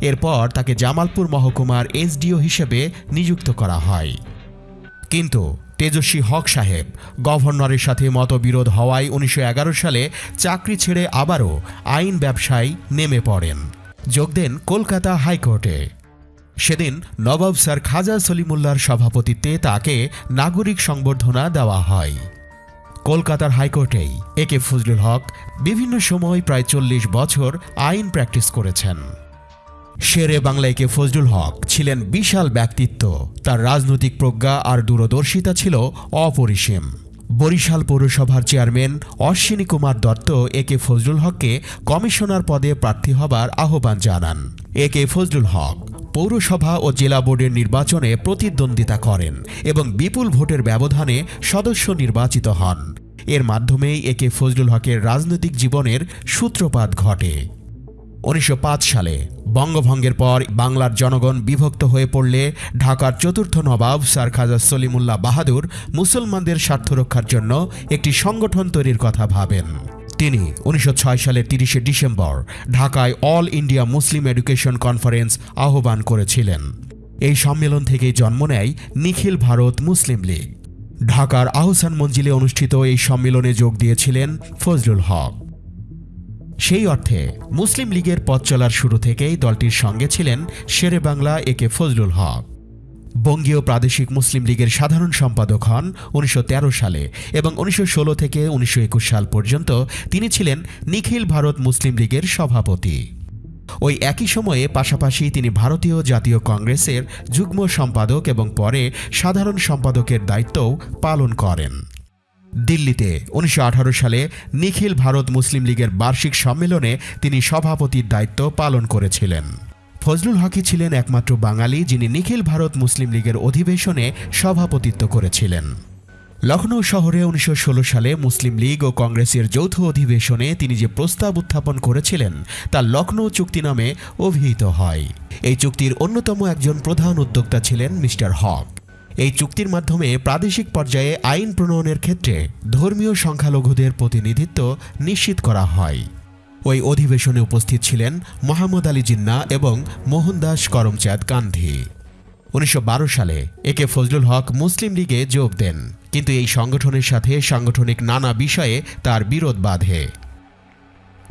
এরপর তাকে জামালপুর মহকুমার এসডিও হিসেবে নিযুক্ত করা হয়। কিন্তু তেজস্বী হক সাহেব গভর্নরের সাথে মতবিরোধ হওয়ায় উনিশশো এগারো সালে চাকরি ছেড়ে আবারও আইন ব্যবসায় নেমে পড়েন। যোগ দেন কলকাতা হাইকোর্টে। সেদিন নবাব স্যার খাজা সলিমুল্লাহর সভাপতিত্বে তাকে নাগরিক সংবর্ধনা দেওয়া হয়। কলকাতার হাইকোর্টেই এ কে ফজলুল হক বিভিন্ন সময় প্রায় চল্লিশ বছর আইন প্র্যাকটিস করেছেন। শেরে বাংলায় কে ফজলুল হক ছিলেন বিশাল ব্যক্তিত্ব। তার রাজনৈতিক প্রজ্ঞা আর দূরদর্শিতা ছিল অপরিসীম। বরিশাল পৌরসভার chairman Ashwini Kumar Dutta A K Fazlul হককে কমিশনার পদে প্রার্থী হবার আহ্বান জানান। এ কে ফজলুল হক পৌরসভা ও জেলা বোর্ডের নির্বাচনে প্রতিদ্বন্দ্বিতা করেন এবং বিপুল ভোটের ব্যবধানে সদস্য নির্বাচিত হন। এর মাধ্যমেই একে ফজলুল হকের রাজনৈতিক জীবনের সূত্রপাত ঘটে। উনিশশো পাঁচ সালে বঙ্গভঙ্গের পর বাংলার জনগণ বিভক্ত হয়ে পড়লে ঢাকার চতুর্থ নবাব স্যার খাজা সলিমুল্লাহ বাহাদুর মুসলমানদের স্বার্থ রক্ষার জন্য একটি সংগঠন তৈরির কথা ভাবেন। তিনি উনিশশো ছয় সালের তিরিশে ডিসেম্বর ঢাকায় all India Muslim education conference আহ্বান করেছিলেন। এই সম্মেলন থেকেই জন্ম নেয় নিখিল ভারত মুসলিম লীগ। ঢাকার আহসান মঞ্জিলে অনুষ্ঠিত এই সম্মেলনে যোগ দিয়েছিলেন ফজলুল হক। সেই অর্থে মুসলিম লীগের পথ চলার শুরু থেকেই দলটির সঙ্গে ছিলেন শেরে বাংলা একে ফজলুল হক। বঙ্গীয় প্রাদেশিক মুসলিম লীগের সাধারণ সম্পাদক হন উনিশশো তেরো সালে এবং উনিশশো ষোলো থেকে উনিশশো একুশ সাল পর্যন্ত তিনি ছিলেন নিখিল ভারত মুসলিম লীগের সভাপতি। ওই একই সময়ে পাশাপাশি তিনি ভারতীয় জাতীয় কংগ্রেসের যুগ্ম সম্পাদক এবং পরে সাধারণ সম্পাদকের দায়িত্বও পালন করেন। দিল্লিতে। উনিশশো আঠারো সালে নিখিল ভারত মুসলিম লীগের বার্ষিক সম্মেলনে তিনি সভাপতির দায়িত্ব পালন করেছিলেন। ফজলুল হকি ছিলেন একমাত্র বাঙালি যিনি নিখিল ভারত মুসলিম লীগের অধিবেশনে সভাপতিত্ব করেছিলেন। লখনৌ শহরে উনিশশো ষোলো সালে মুসলিম লীগ ও কংগ্রেসের যৌথ অধিবেশনে তিনি যে প্রস্তাব উত্থাপন করেছিলেন, তা লখনৌ চুক্তি নামে অভিহিত হয়। এই চুক্তির অন্যতম একজন প্রধান উদ্যোক্তা ছিলেন মিস্টার হক। এই চুক্তির মাধ্যমে প্রাদেশিক পর্যায়ে আইন প্রণয়নের ক্ষেত্রে ধর্মীয় সংখ্যালঘুদের প্রতিনিধিত্ব নিশ্চিত করা হয়। ওই অধিবেশনে উপস্থিত ছিলেন মোহাম্মদ আলী জিন্না এবং মোহনদাস করমচাঁদ গান্ধী উনিশশো বারো সালে একে ফজলুল হক মুসলিম লীগে যোগ দেন, কিন্তু এই সংগঠনের সাথে সাংগঠনিক নানা বিষয়ে তার বিরোধ বাধে।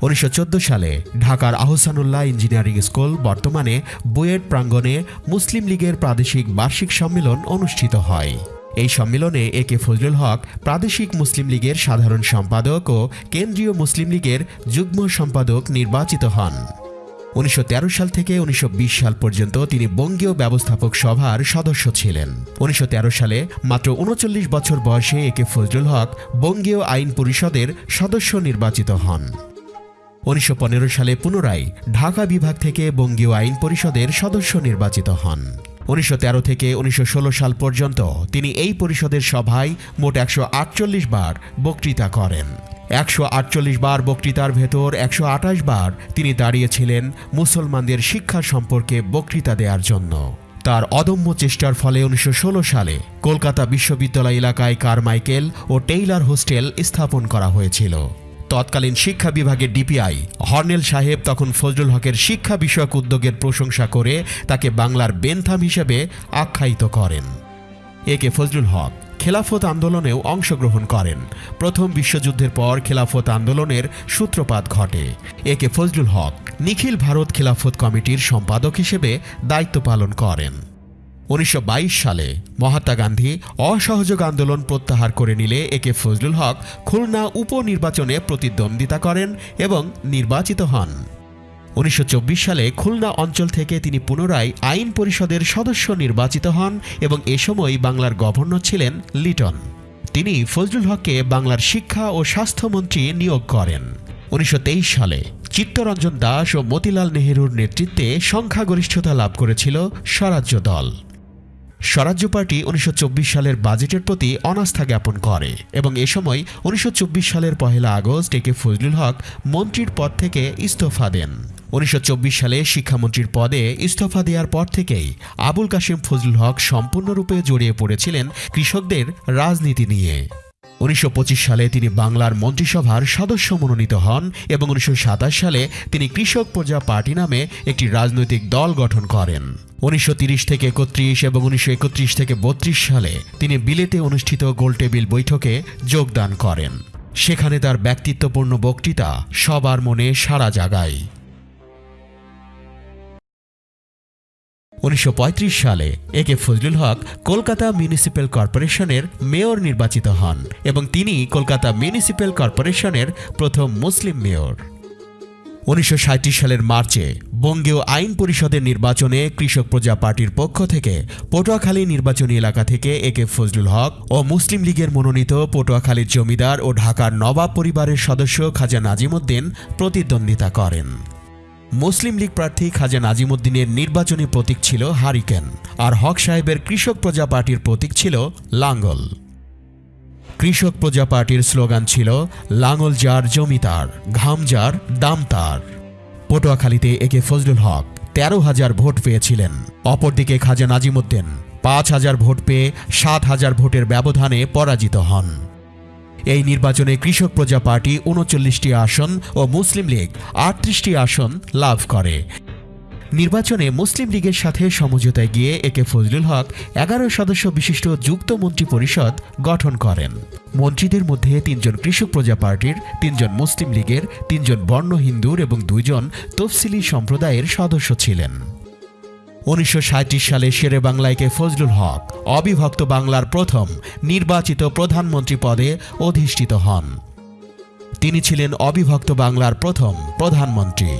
উনিশশো চোদ্দ সালে ঢাকার আহসানুল্লাহ ইঞ্জিনিয়ারিং স্কুল বর্তমানে বুয়েট প্রাঙ্গণে মুসলিম লীগের প্রাদেশিক বার্ষিক সম্মেলন অনুষ্ঠিত হয়। এই সম্মেলনে এ কে ফজলুল হক, প্রাদেশিক মুসলিম লীগের সাধারণ সম্পাদক ও কেন্দ্রীয় মুসলিম লীগের যুগ্ম সম্পাদক নির্বাচিত হন। উনিশশো তেরো সাল থেকে উনিশশো বিশ সাল পর্যন্ত তিনি বঙ্গীয় ব্যবস্থাপক সভার সদস্য ছিলেন। উনিশশো তেরো সালে মাত্র উনচল্লিশ বছর বয়সে একে ফজলুল হক বঙ্গীয় আইন পরিষদের সদস্য নির্বাচিত হন। উনিশশো পনেরো সালে পুনরায় ঢাকা বিভাগ থেকে বঙ্গীয় আইন পরিষদের সদস্য নির্বাচিত হন। উনিশশো তেরো থেকে উনিশশো ষোলো সাল পর্যন্ত তিনি এই পরিষদের সভায় মোট একশো আটচল্লিশ বার বক্তৃতা করেন। একশো আটচল্লিশ বার বক্তৃতার ভেতর একশো আঠাশ বার তিনি দাঁড়িয়েছিলেন মুসলমানদের শিক্ষা সম্পর্কে বক্তৃতা দেওয়ার জন্য। তার অদম্য চেষ্টার ফলে উনিশশো ষোলো সালে কলকাতা বিশ্ববিদ্যালয় এলাকায় কারমাইকেল ও টেইলার হোস্টেল স্থাপন করা হয়েছিল। তৎকালীন শিক্ষা বিভাগের ডিপিআই। হর্নেল সাহেব তখন ফজলুল হকের শিক্ষা বিষয়ক উদ্যোগের প্রশংসা করে তাকে বাংলার বেনথাম হিসেবে আখ্যায়িত করেন। একে ফজলুল হক খেলাফত আন্দোলনেও অংশগ্রহণ করেন। প্রথম বিশ্বযুদ্ধের পর খেলাফত আন্দোলনের সূত্রপাত ঘটে। একে ফজলুল হক নিখিল ভারত খেলাফত কমিটির সম্পাদক হিসেবে দায়িত্ব পালন করেন। উনিশশো বাইশ সালে মহাত্মা গান্ধী অসহযোগ আন্দোলন প্রত্যাহার করে নিলে একে ফজলুল হক খুলনা উপনির্বাচনে প্রতিদ্বন্দ্বিতা করেন এবং নির্বাচিত হন। উনিশশো চব্বিশ সালে খুলনা অঞ্চল থেকে তিনি পুনরায় আইন পরিষদের সদস্য নির্বাচিত হন এবং এ সময় বাংলার গভর্নর ছিলেন লিটন। তিনি ফজলুল হককে বাংলার শিক্ষা ও স্বাস্থ্যমন্ত্রী নিয়োগ করেন। উনিশশো তেইশ সালে চিত্তরঞ্জন দাস ও মতিলাল নেহেরুর নেতৃত্বে সংখ্যাগরিষ্ঠতা লাভ করেছিল স্বরাজ্য দল। স্বরাজ্য পার্টি উনিশশো চব্বিশ সালের বাজেটের প্রতি অনাস্থা জ্ঞাপন করে এবং এ সময় উনিশশো চব্বিশ সালের পহেলা আগস্ট একে ফজলুল হক মন্ত্রীর পদ থেকে ইস্তফা দেন। উনিশশো চব্বিশ সালে শিক্ষামন্ত্রীর পদে ইস্তফা দেওয়ার পর থেকেই আবুল কাশিম ফজলুল হক সম্পূর্ণরূপে জড়িয়ে পড়েছিলেন কৃষকদের রাজনীতি নিয়ে। উনিশশো পঁচিশ সালে তিনি বাংলার মন্ত্রিসভার সদস্য মনোনীত হন এবং উনিশশো সাতাশ সালে তিনি কৃষক প্রজা পার্টি নামে একটি রাজনৈতিক দল গঠন করেন। উনিশশো থেকে একত্রিশ এবং উনিশশো একত্রিশ থেকে বত্রিশ সালে তিনি বিলেতে অনুষ্ঠিত গোলটেবিল বৈঠকে যোগদান করেন। সেখানে তার ব্যক্তিত্বপূর্ণ বক্তৃতা সবার মনে সাড়া জাগায়। উনিশশো পঁয়ত্রিশ সালে A K Fazlul Haq Kolkata municipal কর্পোরেশনের মেয়র নির্বাচিত হন এবং তিনি কলকাতা মিউনিসিপ্যাল কর্পোরেশনের প্রথম মুসলিম মেয়র। উনিশশো সালের মার্চে বঙ্গীয় আইন পরিষদের নির্বাচনে কৃষক প্রজা পার্টির পক্ষ থেকে পটুয়াখালী নির্বাচনী এলাকা থেকে একে ফজলুল হক ও মুসলিম লীগের মনোনীত পটুয়াখালীর জমিদার ও ঢাকার নবাব পরিবারের সদস্য খাজা নাজিমুদ্দিন প্রতিদ্বন্দ্বিতা করেন। মুসলিম লীগ প্রার্থী খাজা নাজিমুদ্দিনের নির্বাচনী প্রতীক ছিল হারিকেন, আর হক সাহেবের কৃষক প্রজা পার্টির প্রতীক ছিল লাঙ্গল। কৃষক প্রজা পার্টির স্লোগান ছিল লাঙল যার জমিতার ঘাম যার, দাম তার। পটুয়াখালীতে একে ফজলুল হক তেরো হাজার ভোট পেয়েছিলেন। অপরদিকে খাজা নাজিমুদ্দিন পাঁচ হাজার ভোট পেয়ে সাত হাজার ভোটের ব্যবধানে পরাজিত হন। এই নির্বাচনে কৃষক প্রজা পার্টি উনচল্লিশটি আসন ও মুসলিম লীগ আটত্রিশটি আসন লাভ করে। নির্বাচনে মুসলিম লীগের সাথে সমঝোতায় গিয়ে একে ফজলুল হক, এগারো সদস্য বিশিষ্ট যুক্ত মন্ত্রী পরিষদ গঠন করেন। মন্ত্রীদের মধ্যে তিনজন কৃষক প্রজা পার্টির, তিনজন মুসলিম লীগের, তিনজন বর্ণ হিন্দুর এবং দুইজন তফসিলি সম্প্রদায়ের সদস্য ছিলেন। উনিশশো সালে শেরে বাংলায়কে ফজলুল হক, অবিভক্ত বাংলার প্রথম নির্বাচিত প্রধানমন্ত্রী পদে অধিষ্ঠিত হন। তিনি ছিলেন অবিভক্ত বাংলার প্রথম প্রধানমন্ত্রী।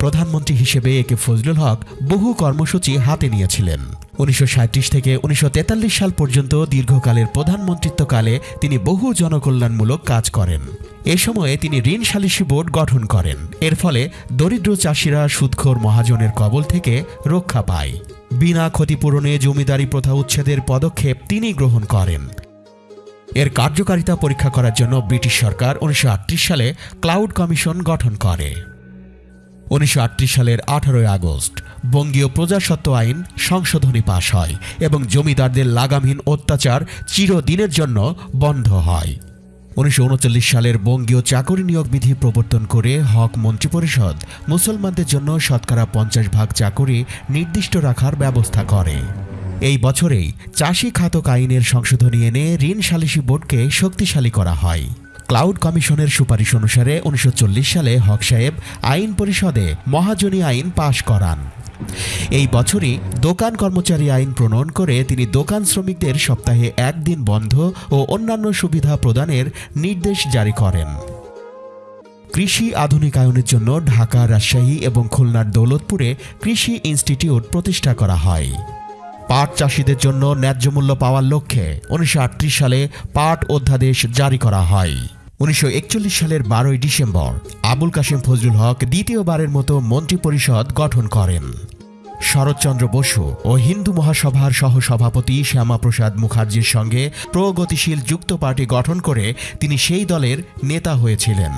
প্রধানমন্ত্রী হিসেবে একে ফজলুল হক বহু কর্মসূচি হাতে নিয়েছিলেন। উনিশশো সাঁইত্রিশ থেকে উনিশশো তেতাল্লিশ সাল পর্যন্ত দীর্ঘকালের প্রধানমন্ত্রিত্বকালে তিনি বহু জনকল্যাণমূলক কাজ করেন। এ সময়ে তিনি ঋণ সালিসি বোর্ড গঠন করেন। এর ফলে দরিদ্র চাষিরা সুদখোর মহাজনের কবল থেকে রক্ষা পায়। বিনা ক্ষতিপূরণে জমিদারি প্রথা উচ্ছেদের পদক্ষেপ তিনি গ্রহণ করেন। এর কার্যকারিতা পরীক্ষা করার জন্য ব্রিটিশ সরকার উনিশশো আটত্রিশ সালে ক্লাউড কমিশন গঠন করে। উনিশশো আটত্রিশ সালের আঠারোই আগস্ট বঙ্গীয় প্রজাসত্ব আইন সংশোধনী পাশ হয় এবং জমিদারদের লাগামহীন অত্যাচার চিরদিনের জন্য বন্ধ হয়। উনিশশো উনচল্লিশ সালের বঙ্গীয় চাকরি নিয়োগ বিধি প্রবর্তন করে হক মন্ত্রিপরিষদ মুসলমানদের জন্য শতকরা পঞ্চাশ ভাগ চাকরি নির্দিষ্ট রাখার ব্যবস্থা করে। এই বছরেই চাষি খাতক আইনের সংশোধনী এনে ঋণ সালিসি বোর্ডকে শক্তিশালী করা হয়। ক্লাউড কমিশনের সুপারিশ অনুসারে উনিশশো চল্লিশ সালে হক সাহেব আইন পরিষদে মহাজনী আইন পাশ করান। এই বছরই দোকান কর্মচারী আইন প্রণয়ন করে তিনি দোকান শ্রমিকদের সপ্তাহে একদিন বন্ধ ও অন্যান্য সুবিধা প্রদানের নির্দেশ জারি করেন। কৃষি আধুনিকায়নের জন্য ঢাকা, রাজশাহী এবং খুলনার দৌলতপুরে কৃষি ইনস্টিটিউট প্রতিষ্ঠা করা হয়। পাট চাষিদের জন্য ন্যায্য মূল্য পাওয়ার লক্ষ্যে উনিশশো আটত্রিশ সালে পাট অধ্যাদেশ জারি করা হয়। উনিশশো একচল্লিশ সালের বারোই ডিসেম্বর আবুল কাশেম ফজলুল হক দ্বিতীয়বারের মতো মন্ত্রিপরিষদ গঠন করেন। শরৎচন্দ্র বসু ও হিন্দু মহাসভার সহসভাপতি শ্যামাপ্রসাদ মুখার্জির সঙ্গে প্রগতিশীল যুক্ত পার্টি গঠন করে তিনি সেই দলের নেতা হয়েছিলেন।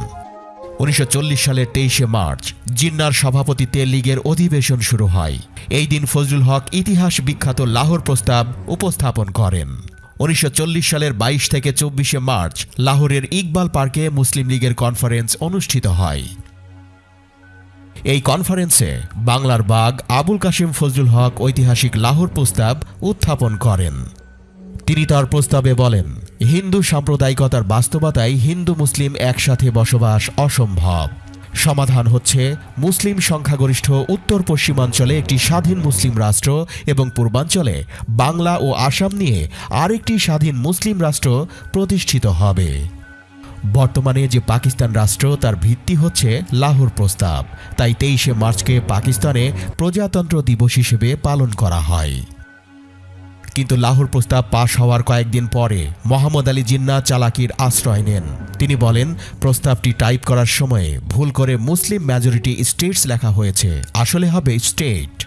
উনিশশো চল্লিশ সালের তেইশে মার্চ জিন্নার সভাপতিত্বে লীগের অধিবেশন শুরু হয়। এই দিন ফজলুল হক ইতিহাস বিখ্যাত লাহোর প্রস্তাব উপস্থাপন করেন। উনিশশো চল্লিশ সালের বাইশ থেকে চব্বিশে মার্চ লাহোরের ইকবাল পার্কে মুসলিম লীগের কনফারেন্স অনুষ্ঠিত হয়। এই কনফারেন্সে বাংলার বাগ আবুল কাশিম ফজলুল হক ঐতিহাসিক লাহোর প্রস্তাব উত্থাপন করেন। তিনি তার প্রস্তাবে বলেন, হিন্দু সাম্প্রদায়িকতার বাস্তবতায় হিন্দু মুসলিম একসাথে বসবাস অসম্ভব। সমাধান হচ্ছে মুসলিম সংখ্যাগরিষ্ঠ উত্তর পশ্চিমাঞ্চলে একটি স্বাধীন মুসলিম রাষ্ট্র এবং পূর্বাঞ্চলে বাংলা ও আসাম নিয়ে আরেকটি স্বাধীন মুসলিম রাষ্ট্র প্রতিষ্ঠিত হবে। বর্তমানে যে পাকিস্তান রাষ্ট্র, তার ভিত্তি হচ্ছে লাহোর প্রস্তাব। তাই তেইশে মার্চকে পাকিস্তানে প্রজাতন্ত্র দিবস হিসেবে পালন করা হয়। কিন্তু লাহোর প্রস্তাব পাশ হওয়ার কয়েকদিন পরে মোহাম্মদ আলী জিন্না চালাকির আশ্রয় নেন। তিনি বলেন, প্রস্তাবটি টাইপ করার সময়ে ভুল করে মুসলিম মেজরিটি স্টেটস লেখা হয়েছে। আসলে হবে স্টেট।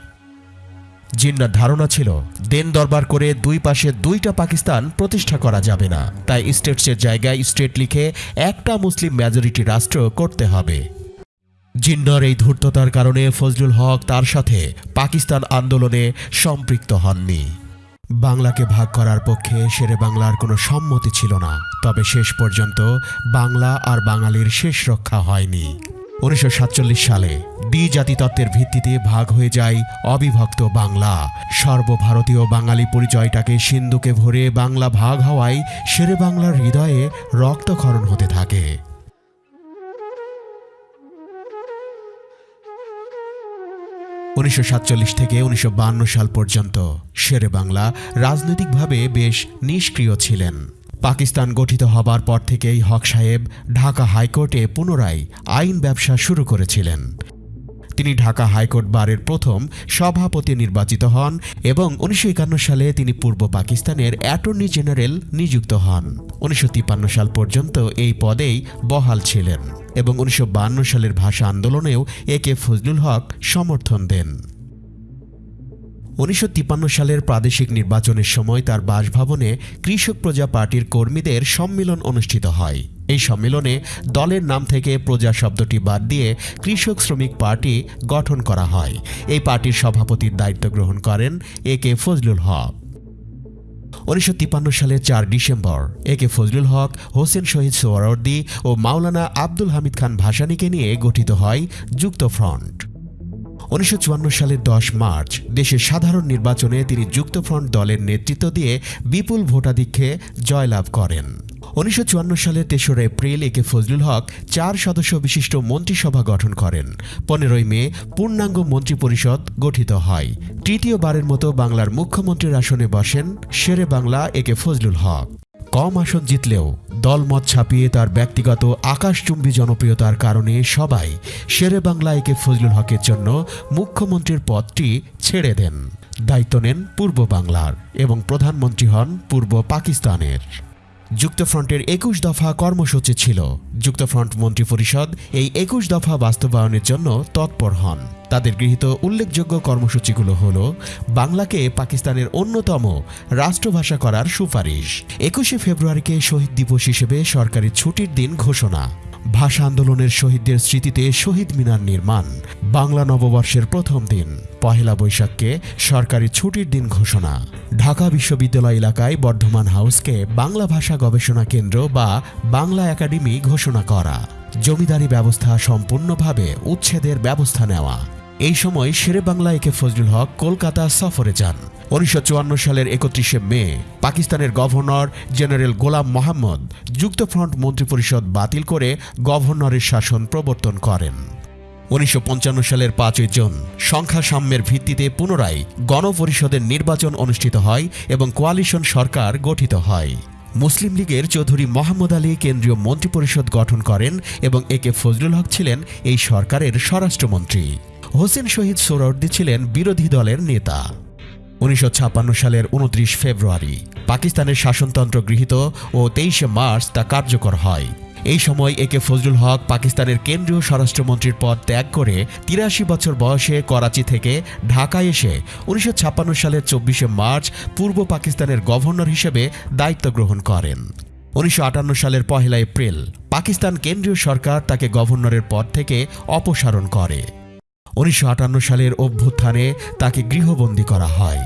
জিন্নার ধারণা ছিল, দেন দরবার করে দুই পাশে দুইটা পাকিস্তান প্রতিষ্ঠা করা যাবে না। তাই স্টেটসের জায়গায় স্টেট লিখে একটা মুসলিম মেজরিটি রাষ্ট্র করতে হবে। জিন্নার এই ধূর্ততার কারণে ফজলুল হক তার সাথে পাকিস্তান আন্দোলনে সম্পৃক্ত হননি। বাংলাকে ভাগ করার পক্ষে শেরে বাংলার কোনো সম্মতি ছিল না। তবে শেষ পর্যন্ত বাংলা আর বাঙালির শেষ রক্ষা হয়নি। উনিশশো সাতচল্লিশ সালে দ্বি জাতিতত্ত্বের ভিত্তিতে ভাগ হয়ে যায় অবিভক্ত বাংলা। সর্বভারতীয় বাঙালি পরিচয়টাকে সিন্ধুকে ভরে বাংলা ভাগ হওয়ায় শেরে বাংলার হৃদয়ে রক্তক্ষরণ হতে থাকে। উনিশশো সাতচল্লিশ থেকে উনিশশো সাল পর্যন্ত শেরে বাংলা রাজনৈতিকভাবে বেশ নিষ্ক্রিয় ছিলেন। পাকিস্তান গঠিত হবার পর থেকেই হক সাহেব ঢাকা হাইকোর্টে পুনরায় আইন ব্যবসা শুরু করেছিলেন। তিনি ঢাকা হাইকোর্ট বারের প্রথম সভাপতি নির্বাচিত হন এবং উনিশশো একান্ন সালে তিনি পূর্ব পাকিস্তানের অ্যাটর্নি জেনারেল নিযুক্ত হন। উনিশশো তিপ্পান্ন সাল পর্যন্ত এই পদেই বহাল ছিলেন এবং উনিশশো সালের ভাষা আন্দোলনেও এ কে ফজলুল হক সমর্থন দেন। উনিশশো তিপ্পান্ন সালের প্রাদেশিক নির্বাচনের সময় তার বাসভবনে কৃষক প্রজা পার্টির কর্মীদের সম্মেলন অনুষ্ঠিত হয়। এই সম্মেলনে দলের নাম থেকে প্রজা শব্দটি বাদ দিয়ে কৃষক শ্রমিক পার্টি গঠন করা হয়। এই পার্টির সভাপতির দায়িত্ব গ্রহণ করেন এ কে ফজলুল হক। উনিশশো তিপ্পান্ন সালের চার December A K Fazlul Haq, Hossain Shahid Suhrawardy ও মাওলানা আব্দুল হামিদ খান ভাসানীকে নিয়ে গঠিত হয় যুক্ত ফ্রন্ট। উনিশশো চুয়ান্ন সালের দশ মার্চ দেশের সাধারণ নির্বাচনে তিনি যুক্তফ্রন্ট দলের নেতৃত্ব দিয়ে বিপুল ভোটাধিক্যে জয়লাভ করেন। উনিশশো চুয়ান্ন সালের তেসরা এপ্রিল একে ফজলুল হক চার সদস্য বিশিষ্ট মন্ত্রিসভা গঠন করেন। পনেরোই মে পূর্ণাঙ্গ মন্ত্রিপরিষদ গঠিত হয়। তৃতীয়বারের মতো বাংলার মুখ্যমন্ত্রীর আসনে বসেন শেরে বাংলা একে ফজলুল হক। কম আসন জিতলেও দলমত ছাপিয়ে তার ব্যক্তিগত আকাশচুম্বী জনপ্রিয়তার কারণে সবাই শেরে বাংলা একে ফজলুল হকের জন্য মুখ্যমন্ত্রীর পদটি ছেড়ে দেন। দায়িত্ব নেন পূর্ব বাংলার এবং প্রধানমন্ত্রী হন পূর্ব পাকিস্তানের। যুক্তফ্রন্টের একুশ দফা কর্মসূচি ছিল। যুক্তফ্রন্ট মন্ত্রিপরিষদ এই একুশ দফা বাস্তবায়নের জন্য তৎপর হন। তাদের গৃহীত উল্লেখযোগ্য কর্মসূচিগুলো হল, বাংলাকে পাকিস্তানের অন্যতম রাষ্ট্রভাষা করার সুপারিশ। একুশে ফেব্রুয়ারিকে শহীদ দিবস হিসেবে সরকারি ছুটির দিন ঘোষণা। ভাষা আন্দোলনের শহীদদের স্মৃতিতে শহীদ মিনার নির্মাণ, বাংলা নববর্ষের প্রথম দিন, পহেলা বৈশাখকে সরকারি ছুটির দিন ঘোষণা। ঢাকা বিশ্ববিদ্যালয় এলাকায় বর্ধমান হাউসকে বাংলা ভাষা গবেষণা কেন্দ্র বা বাংলা একাডেমি ঘোষণা করা। জমিদারি ব্যবস্থা সম্পূর্ণভাবে উচ্ছেদের ব্যবস্থা নেওয়া। এই সময় শেরে বাংলা একে ফজলুল হক কলকাতা সফরে যান। উনিশশো চুয়ান্ন সালের একত্রিশে মে, পাকিস্তানের গভর্নর জেনারেল গোলাম মোহাম্মদ যুক্তফ্রন্ট মন্ত্রিপরিষদ বাতিল করে গভর্নরের শাসন প্রবর্তন করেন। উনিশশো পঞ্চান্ন সালের পাঁচই জুন সংখ্যা সাম্যের ভিত্তিতে পুনরায় গণপরিষদের নির্বাচন অনুষ্ঠিত হয় এবং কোয়ালিশন সরকার গঠিত হয়। মুসলিম লীগের চৌধুরী মোহাম্মদ আলী কেন্দ্রীয় মন্ত্রিপরিষদ গঠন করেন এবং একে ফজলুল হক ছিলেন এই সরকারের স্বরাষ্ট্রমন্ত্রী। হোসেন শহীদ সোহরাওয়ার্দী ছিলেন বিরোধী দলের নেতা। উনিশশো ছাপ্পান্ন সালের উনত্রিশ ফেব্রুয়ারি পাকিস্তানের শাসনতন্ত্র গৃহীত ও তেইশে মার্চ তা কার্যকর হয়। এই সময় একে ফজলুল হক পাকিস্তানের কেন্দ্রীয় স্বরাষ্ট্রমন্ত্রীর পদ ত্যাগ করে তিরাশি বছর বয়সে করাচি থেকে ঢাকায় এসে উনিশশো ছাপ্পান্ন সালের চব্বিশে মার্চ পূর্ব পাকিস্তানের গভর্নর হিসেবে দায়িত্ব গ্রহণ করেন। উনিশশো আটান্ন সালের পহেলা এপ্রিল পাকিস্তান কেন্দ্রীয় সরকার তাকে গভর্নরের পদ থেকে অপসারণ করে। উনিশশো আটান্ন সালের অভ্যুত্থানে তাকে গৃহবন্দী করা হয়।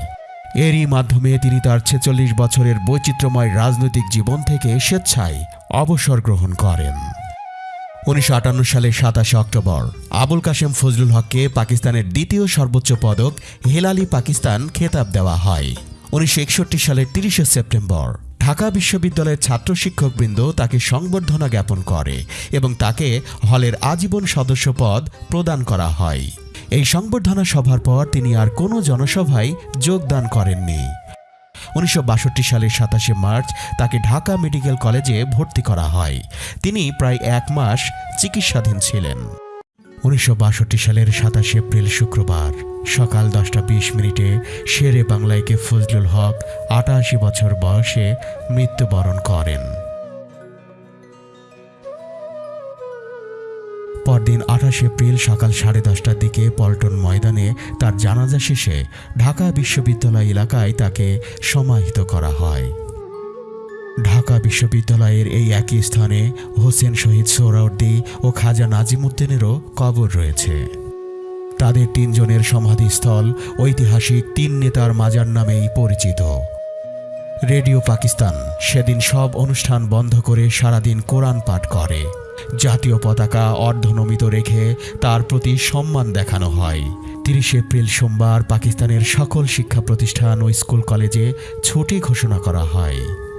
এরই মাধ্যমে তিনি তার ছেচল্লিশ বছরের বৈচিত্র্যময় রাজনৈতিক জীবন থেকে স্বেচ্ছায় অবসর গ্রহণ করেন। উনিশশো আটান্ন সালের সাতাশে অক্টোবর, আবুল কাশেম ফজলুল হককে পাকিস্তানের দ্বিতীয় সর্বোচ্চ পদক হেলালি পাকিস্তান খেতাব দেওয়া হয়। উনিশশো একষট্টি সালের তিরিশে সেপ্টেম্বর, ঢাকা বিশ্ববিদ্যালয়ের ছাত্র শিক্ষকবৃন্দ তাকে সংবর্ধনা জ্ঞাপন করে এবং তাকে হলের আজীবন সদস্য পদ প্রদান করা হয়। এই সংবর্ধনা সভার পর তিনি আর কোনো জনসভায় যোগদান করেননি। উনিশশো বাষট্টি সালের সাতাশে মার্চ তাকে ঢাকা মেডিকেল কলেজে ভর্তি করা হয়। তিনি প্রায় এক মাস চিকিৎসাধীন ছিলেন। উনিশশো বাষট্টি সালের সাতাশে এপ্রিল শুক্রবার সকাল দশটা বিশ মিনিটে শেরে বাংলাইকে ফজলুল হক আটাশি বছর বয়সে মৃত্যুবরণ করেন। পরদিন আঠাশ এপ্রিল সকাল সাড়ে দশটার দিকে পল্টন ময়দানে তার জানাজা শেষে ঢাকা বিশ্ববিদ্যালয় এলাকায় তাকে সমাহিত করা হয়। ঢাকা বিশ্ববিদ্যালয়ের এই একই স্থানে হোসেন শহীদ সোহরাওয়ার্দী ও খাজা নাজিমুদ্দিনেরও কবর রয়েছে। তাদের তিনজনের সমাধিস্থল ঐতিহাসিক তিন নেতার মাজার নামেই পরিচিত। রেডিও পাকিস্তান সেদিন সব অনুষ্ঠান বন্ধ করে সারাদিন কোরআন পাঠ করে। জাতীয় পতাকা অর্ধনমিত রেখে তার প্রতি সম্মান দেখানো হয়। তিরিশ এপ্রিল সোমবার পাকিস্তানের সকল শিক্ষা প্রতিষ্ঠান ও স্কুল কলেজে ছুটি ঘোষণা করা হয়।